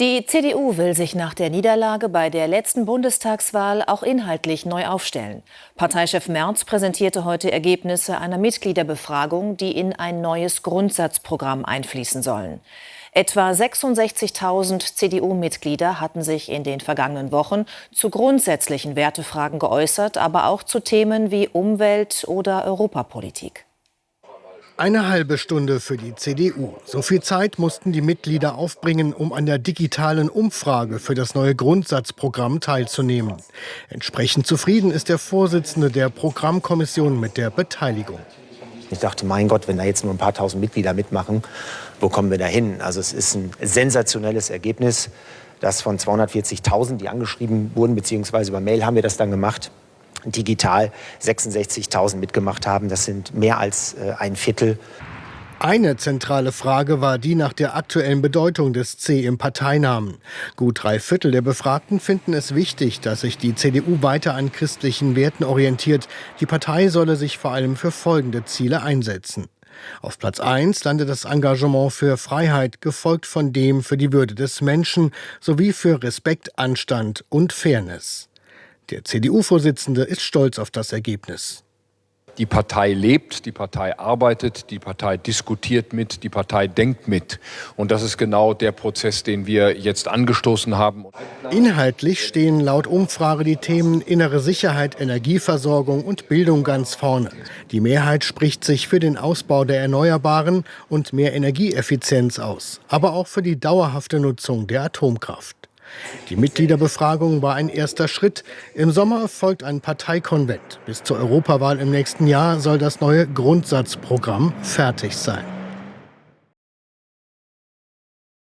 Die CDU will sich nach der Niederlage bei der letzten Bundestagswahl auch inhaltlich neu aufstellen. Parteichef Merz präsentierte heute Ergebnisse einer Mitgliederbefragung, die in ein neues Grundsatzprogramm einfließen sollen. Etwa 66.000 CDU-Mitglieder hatten sich in den vergangenen Wochen zu grundsätzlichen Wertefragen geäußert, aber auch zu Themen wie Umwelt oder Europapolitik. Eine halbe Stunde für die CDU. So viel Zeit mussten die Mitglieder aufbringen, um an der digitalen Umfrage für das neue Grundsatzprogramm teilzunehmen. Entsprechend zufrieden ist der Vorsitzende der Programmkommission mit der Beteiligung. Ich dachte, mein Gott, wenn da jetzt nur ein paar tausend Mitglieder mitmachen, wo kommen wir da hin? Also es ist ein sensationelles Ergebnis, das von 240.000, die angeschrieben wurden, beziehungsweise über Mail haben wir das dann gemacht, digital 66.000 mitgemacht haben. Das sind mehr als äh, ein Viertel. Eine zentrale Frage war die nach der aktuellen Bedeutung des C im Parteinamen. Gut drei Viertel der Befragten finden es wichtig, dass sich die CDU weiter an christlichen Werten orientiert. Die Partei solle sich vor allem für folgende Ziele einsetzen. Auf Platz 1 landet das Engagement für Freiheit, gefolgt von dem für die Würde des Menschen sowie für Respekt, Anstand und Fairness. Der CDU-Vorsitzende ist stolz auf das Ergebnis. Die Partei lebt, die Partei arbeitet, die Partei diskutiert mit, die Partei denkt mit. Und das ist genau der Prozess, den wir jetzt angestoßen haben. Inhaltlich stehen laut Umfrage die Themen innere Sicherheit, Energieversorgung und Bildung ganz vorne. Die Mehrheit spricht sich für den Ausbau der Erneuerbaren und mehr Energieeffizienz aus, aber auch für die dauerhafte Nutzung der Atomkraft. Die Mitgliederbefragung war ein erster Schritt. Im Sommer folgt ein Parteikonvent. Bis zur Europawahl im nächsten Jahr soll das neue Grundsatzprogramm fertig sein.